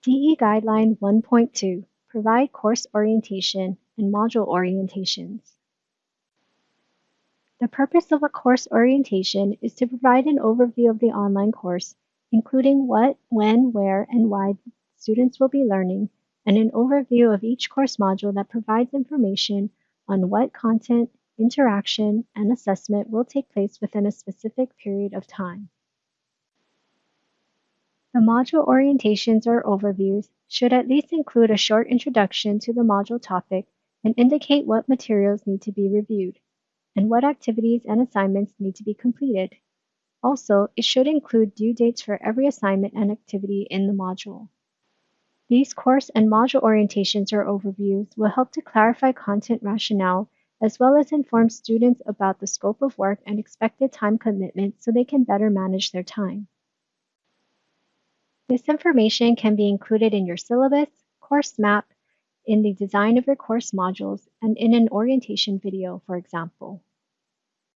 DE Guideline 1.2 Provide course orientation and module orientations. The purpose of a course orientation is to provide an overview of the online course, including what, when, where, and why students will be learning, and an overview of each course module that provides information on what content, interaction, and assessment will take place within a specific period of time. The module orientations or overviews should at least include a short introduction to the module topic and indicate what materials need to be reviewed and what activities and assignments need to be completed. Also, it should include due dates for every assignment and activity in the module. These course and module orientations or overviews will help to clarify content rationale as well as inform students about the scope of work and expected time commitment so they can better manage their time. This information can be included in your syllabus, course map, in the design of your course modules, and in an orientation video, for example.